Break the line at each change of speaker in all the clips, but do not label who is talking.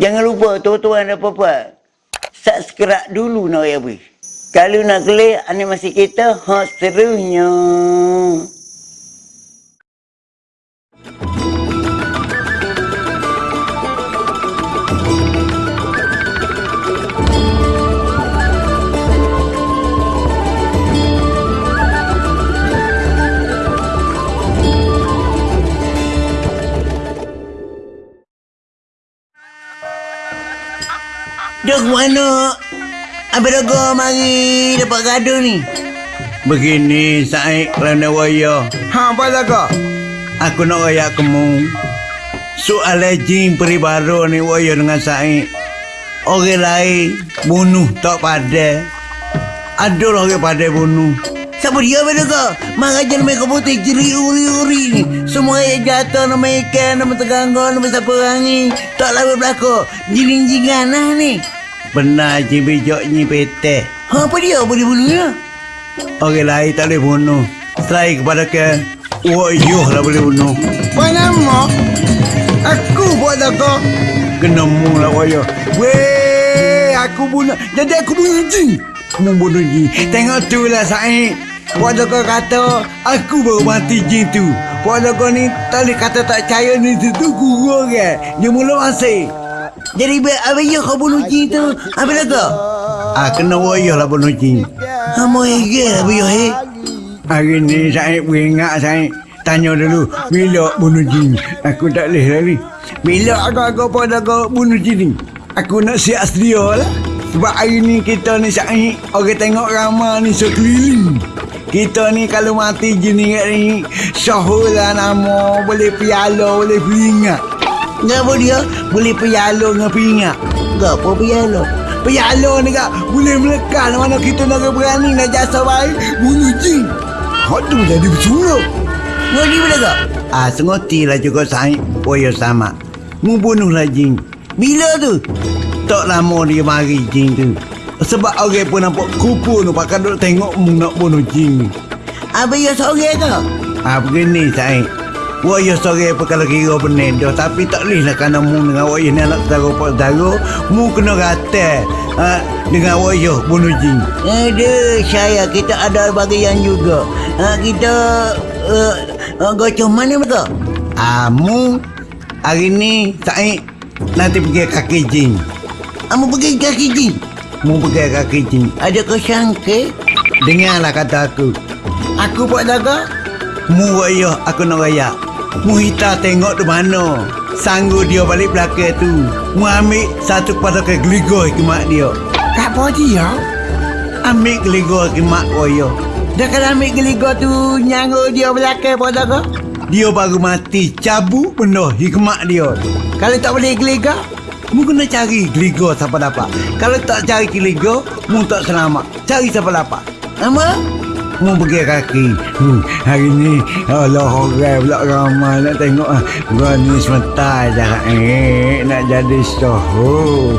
Jangan lupa tuan-tuan dan puan Subscribe dulu nak ya bui. Kalau nak klik animasi kita hot serunya. Duk mana? Abang Dogo mari dapat gaduh ni.
Begini Said kerana waya.
Ha, apa laga?
Aku nak raya kamu. Soal jin peribaru ni waya dengan Said. Orang lain bunuh tak pada. Ada orang pada bunuh.
Siapa dia Abang Dogo? Marah je nama putih jeri uri-uri ni. Semua yang jatuh nama ikan, nama teganggo, nama siapa orang ni. Tak lawan berlaku. Jiring-jingan lah ni.
Benar je bijak ni peteh.
Ha, apa dia boleh bunuhnya?
Orang lain tak boleh bunuh. Selain kepada ke wayuh lah boleh bunuh.
Apa nama? Aku buat laga.
Kena mu lah wayuh.
Weh, aku bunuh. Jadi aku bunuh jin.
Mu bunuh jin. Tengok tu lah Said.
Puan Laga kata,
Aku baru mati jin tu.
Puan Laga ni tak boleh kata tak percaya ni tu tu guru kan.
Dia mula masih.
Jadi Abang ya kau bunuh jin tu. Abang Dogo?
Ah, kena wayuh lah bunuh jin.
Ha, mau hege Abang ya he.
Hari ni saya ingat saya tanya dulu bila bunuh jin. Aku tak boleh lari. Bila agak-agak pada kau bunuh jin ni? Aku nak siap sedia lah. Sebab hari ni kita ni Syahid Orang tengok ramah ni sekeliling Kita ni kalau mati jin ni ni Syahul lah nama Boleh piala, boleh peringat
Ngapa dia? Boleh pialo dengan peringat. Ngapa pialo?
Piala ni kak Boleh melekat mana kita nak berani Nak jasa baik Bunuh jin Hak tu jadi bersuruh
Ngodi boleh tak?
Ah, sengoti lah juga Syahid Boyo sama Mu bunuh lah jin
Bila tu?
Tak lama dia mari jin tu Sebab orang pun nampak kupu tu Pakai duk tengok mu nak bunuh jin
Abang ya seorang ke?
Ah begini Syed Waya sore apa kalau kira penendo Tapi tak boleh lah kerana mu dengan waya ni anak saudara pak saudara Mu kena rata ha, Dengan waya bunuh jin
Ada saya kita ada bagian juga. Ha, kita uh, uh, gocok mana mereka?
Ah mu Hari ni Syed Nanti pergi kaki jin
Kamu pergi kaki jin.
Mu pergi kaki jin
Ada kesangka?
Dengarlah kata aku
aku buat laga.
Mu waya aku nak raya Mu hita tengok di mana. Sanggup dia balik belakang tu. Mu ambil satu kepada ke geligo mak dia.
Tak apa dia.
Ambil geligo mak waya
Dah kalau ambil geligo tu nyanggut dia belakang buat laga.
Dia baru mati cabut penuh hikmat dia.
Kalau tak boleh geligo,
Mu kena cari geligo siapa dapat. Kalau tak cari geligo Mu tak selamat. Cari siapa dapat.
Apa?
Mu pergi kaki hmm, Hari ni Allah orang pula ramai Nak tengok ah, Gua ni sebentar je eh, Nak jadi soho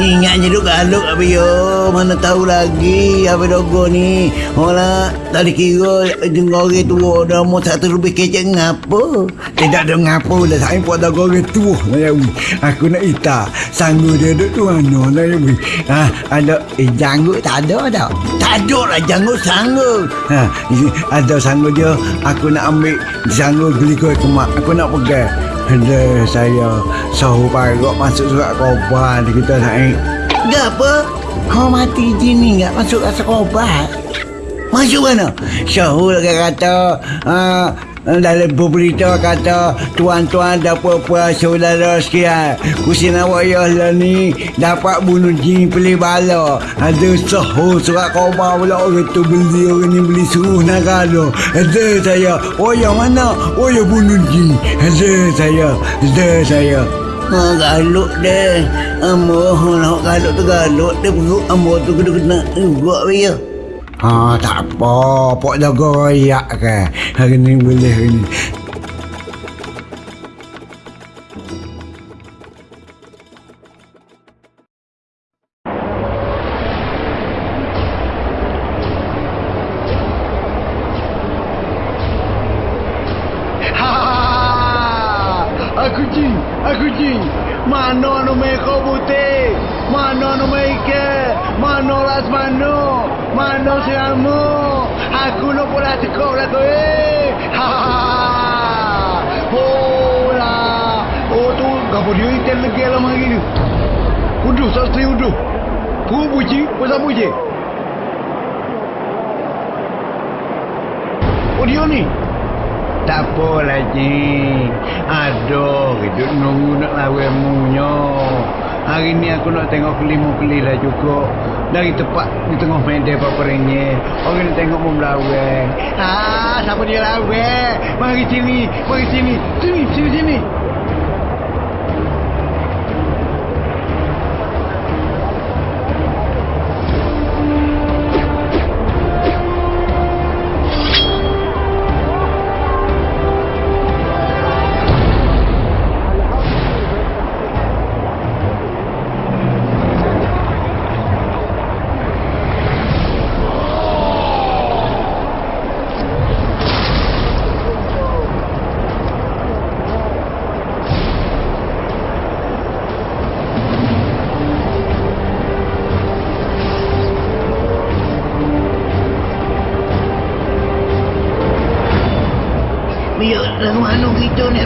Ingat je duk galuk apa yo. Mana tahu lagi apa dogo ni. Orang tak dikira dengan orang tua dah mau satu lebih kecek ngapa.
Tidak ada ngapo dah saya buat dah goreng lah wi. Aku nak ita sanggup dia duduk tu mana lah. Ha ada eh, janggut tak ada tak?
Tak ada lah janggut sanggup.
Ha ada sanggup dia aku nak ambil sanggup beli kue kemak aku nak pegang. Ada saya sahu parok masuk surat di kita saya.
Gapa? Kau mati jin ni enggak masuk rasa kobat. Masuk mana?
Syahul kata uh, dalam berita kata tuan-tuan dapat puas saudara sekian kusin awak lah ni dapat bunuh jin pilih bala. Ada sahur surat khabar pula orang tu beli orang ni beli suruh nak kalau ada saya oh yang mana? Oh yang bunuh jin. Ada saya ada saya.
Ha, galuk deh. Amo nak galuk tu galuk deh perut amo tu kena kena juga dia.
Ha tak apa, pok jaga royak ke. Hari ni boleh hari ni.
Uduh, sastri uduh. Ku puji. Oh dia ni. Tak apalah cik. Aduh, hidup nunggu nak lawan munyo. Hari ni aku nak tengok kelima keli lah juga. Dari tempat di tengah medan papernya. Orang nak tengok mau melawai. Ah, siapa dia lawai? Mari sini, mari sini. Sini, sini, sini.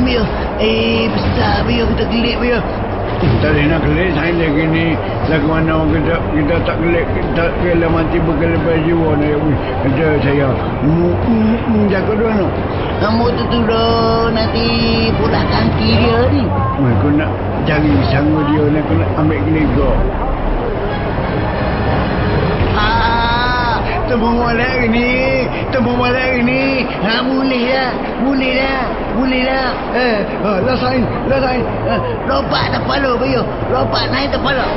Ambil. Eh, besar biar kita gelik biar.
Tak boleh nak gelik saya lagi ni. Lagu mana kita kita tak gelik. Kita kena mati berkelebat jiwa ni. Kata saya. Mu, mu, mu, jaga dua no.
Kamu tu tu dah nanti pula kaki dia ni.
Aku nak cari sanggup dia ni. Aku nak ambil gelega.
Ah,
Temu molek ni. Temu molek ni.
ha, boleh dah. Boleh dah. Boleh dah.
Eh, ah, lasain, lasain.
Eh, lompat kepala biar. Lompat naik kepala.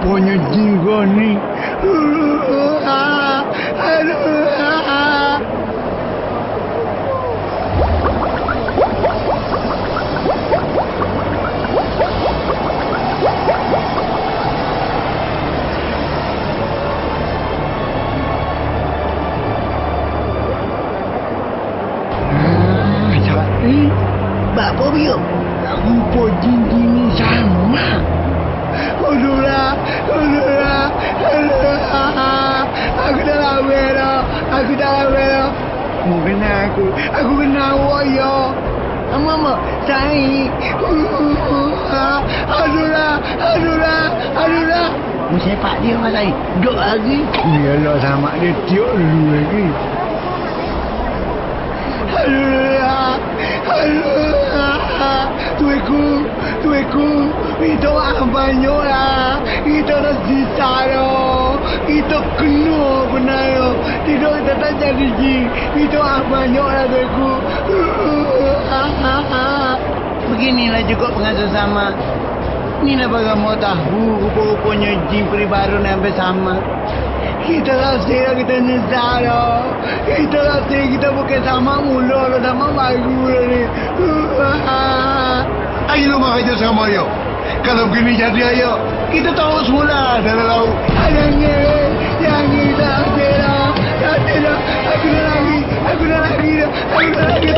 pony Ponyodingoni.
Mama, saya.
Aduhlah, aduhlah, aduhlah.
Mu sepak dia mas saya. Duk lagi.
Yalah sama dia tiuk dulu lagi. Aduhlah, aduhlah. Tuiku, tuiku. Itu ah banyak lah. Itu dah sisa dah. Itu kena benar dah. Tidak tetap jadi ji. Itu ah banyak lah tuiku.
Beginilah juga pengasuh sama. Inilah bagaimana tahu rupa-rupanya jin peribaru sampai sama.
Kita rasa kita nyesal dah. Kita rasa kita bukan sama mula dah sama baru dah ni. Ayo mak aja sama ayo. Kalau begini jadi ayo, kita tahu semula dalam laut.
Jangan, jangan tak kira, tak kira. Aku dah lagi, aku dah lagi, aku dah lagi.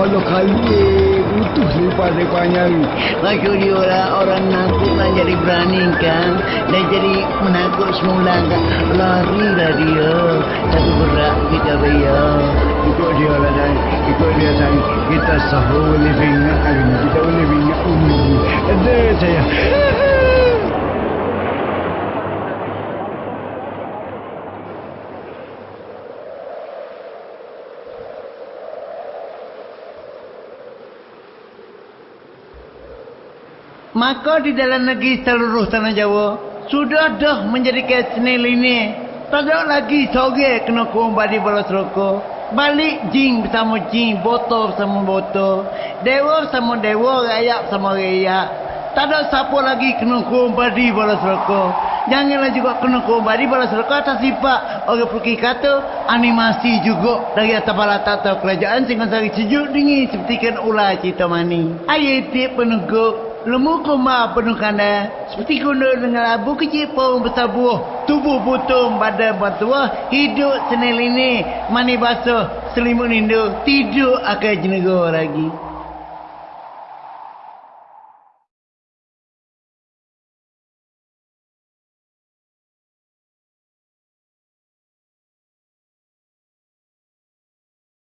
Kalau kali butuh lepas-lepasnya ni.
Maksud dia orang, orang nakut nak jadi berani kan Dan jadi menakut semula kan Lari lah dia Tapi berat kita bayar
Ikut dia lah dan ikut dia dan kita sahur boleh ingat hari ni. Kita boleh ingat umur. Ada saya.
Maka di dalam negeri seluruh tanah Jawa Sudah dah menjadi kayak senil ini. Tak ada lagi sore kena kumbadi balas rokok Balik jing bersama jing, botol bersama botol. Dewa bersama dewa, rakyat bersama rakyat. Tak ada siapa lagi kena kumbadi balas rokok Janganlah juga kena kumbadi balas rokok atas sifat. Orang pergi kata animasi juga Dari atas bala tata kerajaan Sehingga sari sejuk dingin seperti kan ular cerita mani. Ayat peneguk Lemu koma penuh kanda Seperti kuno dengan labu kecil pun besar buah. Tubuh putung badan bertuah Hidup senil ini Mani basuh selimut nindu Tidur akan jenegor lagi